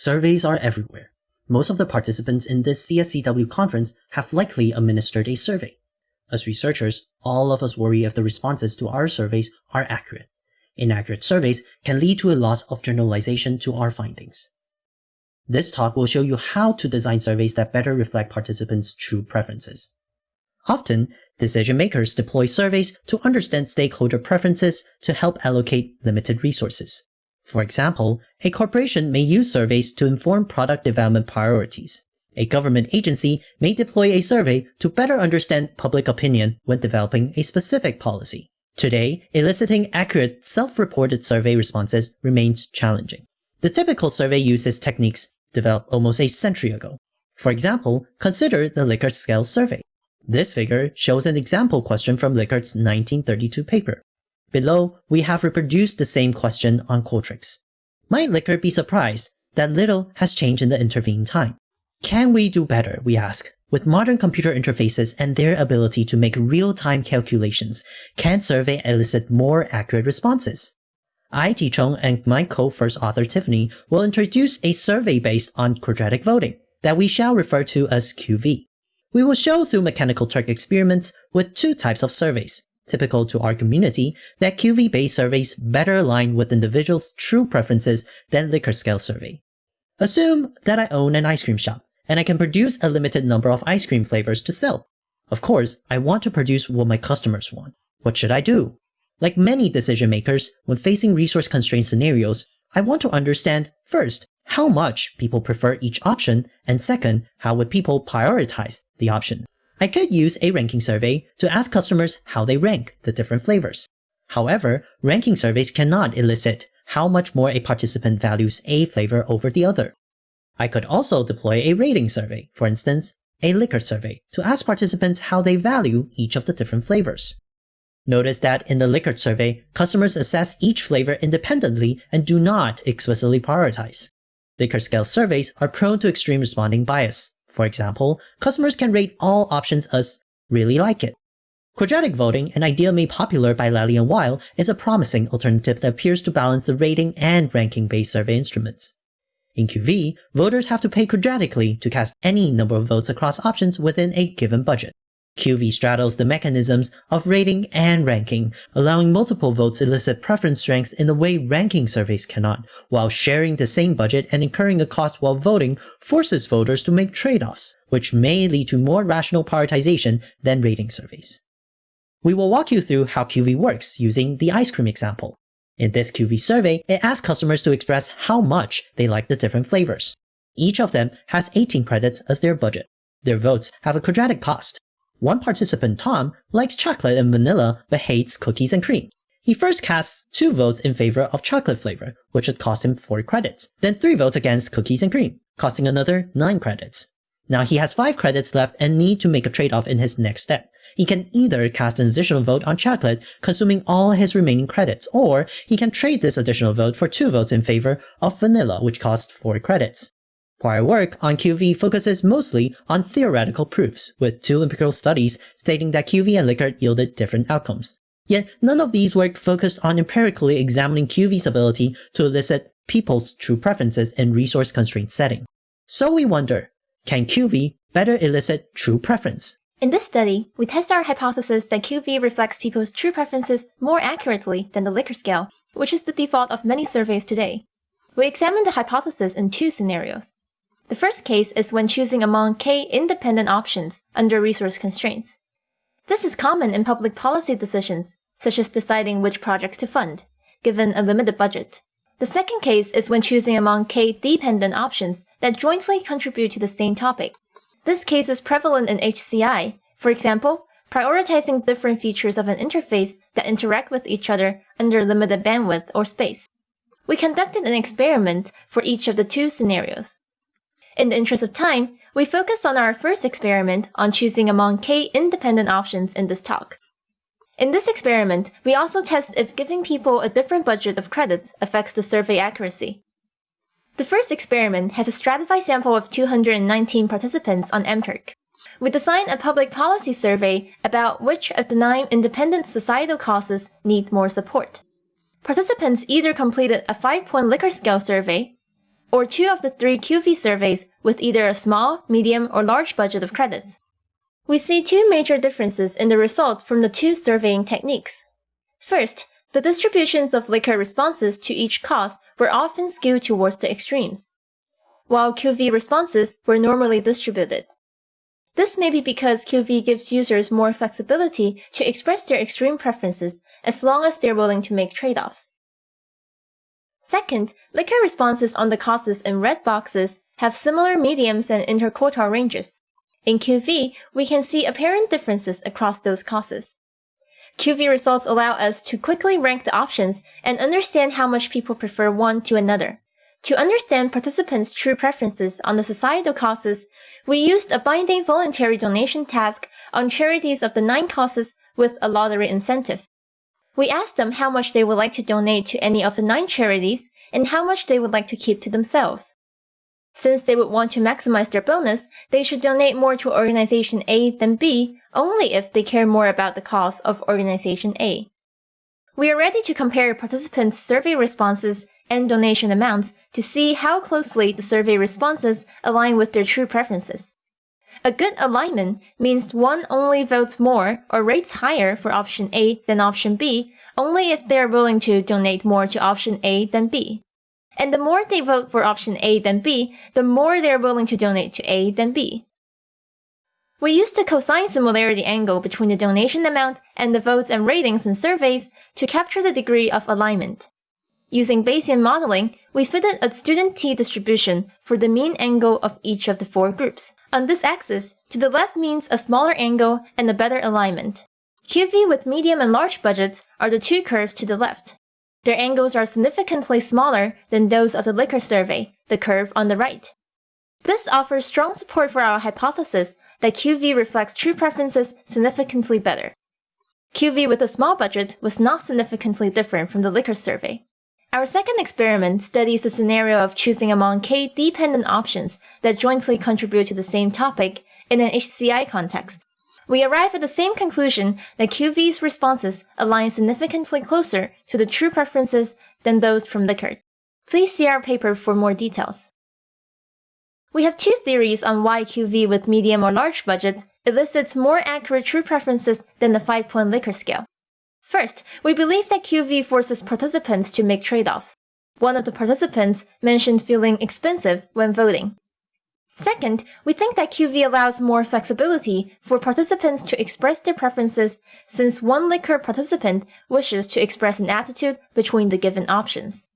Surveys are everywhere. Most of the participants in this CSCW conference have likely administered a survey. As researchers, all of us worry if the responses to our surveys are accurate. Inaccurate surveys can lead to a loss of generalization to our findings. This talk will show you how to design surveys that better reflect participants' true preferences. Often, decision makers deploy surveys to understand stakeholder preferences to help allocate limited resources. For example, a corporation may use surveys to inform product development priorities. A government agency may deploy a survey to better understand public opinion when developing a specific policy. Today, eliciting accurate self-reported survey responses remains challenging. The typical survey uses techniques developed almost a century ago. For example, consider the Likert scale survey. This figure shows an example question from Likert's 1932 paper. Below, we have reproduced the same question on Qualtrics. Might Likert be surprised that little has changed in the intervening time? Can we do better, we ask? With modern computer interfaces and their ability to make real-time calculations, can survey elicit more accurate responses? I, Ti-Chung, and my co-first author Tiffany will introduce a survey based on quadratic voting that we shall refer to as QV. We will show through mechanical Turk experiments with two types of surveys, typical to our community, that QV-based surveys better align with individuals' true preferences than Likert scale survey. Assume that I own an ice cream shop, and I can produce a limited number of ice cream flavors to sell. Of course, I want to produce what my customers want. What should I do? Like many decision makers, when facing resource constrained scenarios, I want to understand, first, how much people prefer each option, and second, how would people prioritize the option. I could use a ranking survey to ask customers how they rank the different flavors. However, ranking surveys cannot elicit how much more a participant values a flavor over the other. I could also deploy a rating survey, for instance, a Likert survey, to ask participants how they value each of the different flavors. Notice that in the Likert survey, customers assess each flavor independently and do not explicitly prioritize. Likert scale surveys are prone to extreme responding bias, for example, customers can rate all options as really like it. Quadratic voting, an idea made popular by Lalley and Weyl, is a promising alternative that appears to balance the rating and ranking-based survey instruments. In QV, voters have to pay quadratically to cast any number of votes across options within a given budget. QV straddles the mechanisms of rating and ranking, allowing multiple votes elicit preference strengths in a way ranking surveys cannot, while sharing the same budget and incurring a cost while voting forces voters to make trade-offs, which may lead to more rational prioritization than rating surveys. We will walk you through how QV works using the ice cream example. In this QV survey, it asks customers to express how much they like the different flavors. Each of them has 18 credits as their budget. Their votes have a quadratic cost, one participant, Tom, likes chocolate and vanilla but hates cookies and cream. He first casts two votes in favor of chocolate flavor, which would cost him 4 credits, then 3 votes against cookies and cream, costing another 9 credits. Now he has 5 credits left and need to make a trade-off in his next step. He can either cast an additional vote on chocolate, consuming all his remaining credits, or he can trade this additional vote for 2 votes in favor of vanilla, which costs 4 credits. Prior work on QV focuses mostly on theoretical proofs, with two empirical studies stating that QV and Likert yielded different outcomes. Yet none of these work focused on empirically examining QV's ability to elicit people's true preferences in resource-constrained setting. So we wonder, can QV better elicit true preference? In this study, we test our hypothesis that QV reflects people's true preferences more accurately than the Likert scale, which is the default of many surveys today. We examined the hypothesis in two scenarios. The first case is when choosing among k independent options under resource constraints. This is common in public policy decisions, such as deciding which projects to fund, given a limited budget. The second case is when choosing among k dependent options that jointly contribute to the same topic. This case is prevalent in HCI, for example, prioritizing different features of an interface that interact with each other under limited bandwidth or space. We conducted an experiment for each of the two scenarios. In the interest of time, we focus on our first experiment on choosing among k independent options in this talk. In this experiment, we also test if giving people a different budget of credits affects the survey accuracy. The first experiment has a stratified sample of 219 participants on MTurk. We designed a public policy survey about which of the nine independent societal causes need more support. Participants either completed a 5-point Likert scale survey, or two of the three QV surveys with either a small, medium, or large budget of credits. We see two major differences in the results from the two surveying techniques. First, the distributions of Likert responses to each cause were often skewed towards the extremes, while QV responses were normally distributed. This may be because QV gives users more flexibility to express their extreme preferences as long as they're willing to make trade-offs. Second, Likert responses on the causes in red boxes have similar mediums and interquartile ranges. In QV, we can see apparent differences across those causes. QV results allow us to quickly rank the options and understand how much people prefer one to another. To understand participants' true preferences on the societal causes, we used a binding voluntary donation task on charities of the nine causes with a lottery incentive. We asked them how much they would like to donate to any of the nine charities and how much they would like to keep to themselves. Since they would want to maximize their bonus, they should donate more to Organization A than B only if they care more about the cause of Organization A. We are ready to compare participants' survey responses and donation amounts to see how closely the survey responses align with their true preferences. A good alignment means one only votes more or rates higher for option A than option B only if they are willing to donate more to option A than B. And the more they vote for option A than B, the more they are willing to donate to A than B. We used the cosine similarity angle between the donation amount and the votes and ratings in surveys to capture the degree of alignment. Using Bayesian modeling, we fitted a student t distribution for the mean angle of each of the four groups. On this axis, to the left means a smaller angle and a better alignment. QV with medium and large budgets are the two curves to the left. Their angles are significantly smaller than those of the Likert survey, the curve on the right. This offers strong support for our hypothesis that QV reflects true preferences significantly better. QV with a small budget was not significantly different from the Likert survey. Our second experiment studies the scenario of choosing among k dependent options that jointly contribute to the same topic in an HCI context. We arrive at the same conclusion that QV's responses align significantly closer to the true preferences than those from Likert. Please see our paper for more details. We have two theories on why QV with medium or large budgets elicits more accurate true preferences than the 5-point Likert scale. First, we believe that QV forces participants to make trade-offs. One of the participants mentioned feeling expensive when voting. Second, we think that QV allows more flexibility for participants to express their preferences since one Likert participant wishes to express an attitude between the given options.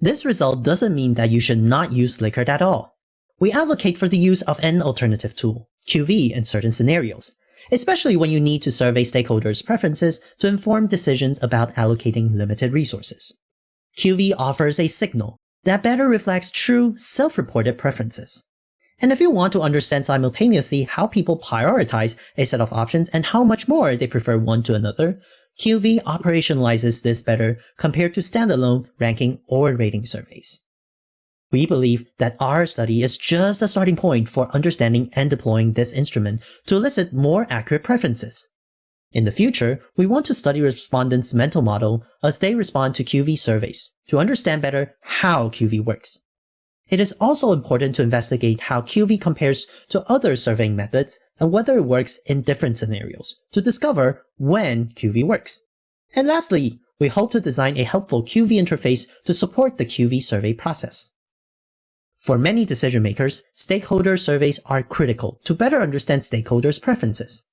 This result doesn't mean that you should not use Likert at all. We advocate for the use of an alternative tool, QV, in certain scenarios, especially when you need to survey stakeholders' preferences to inform decisions about allocating limited resources. QV offers a signal that better reflects true, self-reported preferences. And if you want to understand simultaneously how people prioritize a set of options and how much more they prefer one to another, QV operationalizes this better compared to standalone ranking or rating surveys. We believe that our study is just a starting point for understanding and deploying this instrument to elicit more accurate preferences. In the future, we want to study respondents' mental model as they respond to QV surveys to understand better how QV works. It is also important to investigate how QV compares to other surveying methods and whether it works in different scenarios to discover when QV works. And lastly, we hope to design a helpful QV interface to support the QV survey process. For many decision makers, stakeholder surveys are critical to better understand stakeholders' preferences.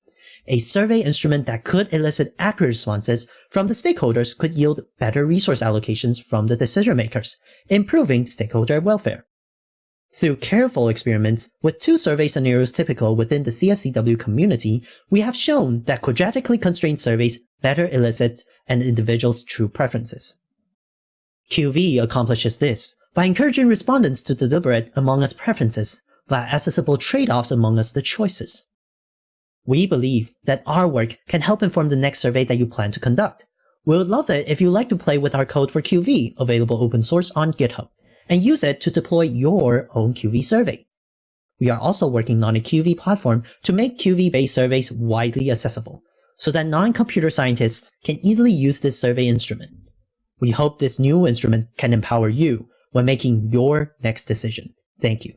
A survey instrument that could elicit accurate responses from the stakeholders could yield better resource allocations from the decision makers, improving stakeholder welfare. Through careful experiments with two survey scenarios typical within the CSCW community, we have shown that quadratically constrained surveys better elicit an individual's true preferences. QV accomplishes this by encouraging respondents to deliberate among us preferences via accessible trade-offs among us the choices. We believe that our work can help inform the next survey that you plan to conduct. We would love it if you'd like to play with our code for QV, available open source on GitHub, and use it to deploy your own QV survey. We are also working on a QV platform to make QV-based surveys widely accessible, so that non-computer scientists can easily use this survey instrument. We hope this new instrument can empower you when making your next decision. Thank you.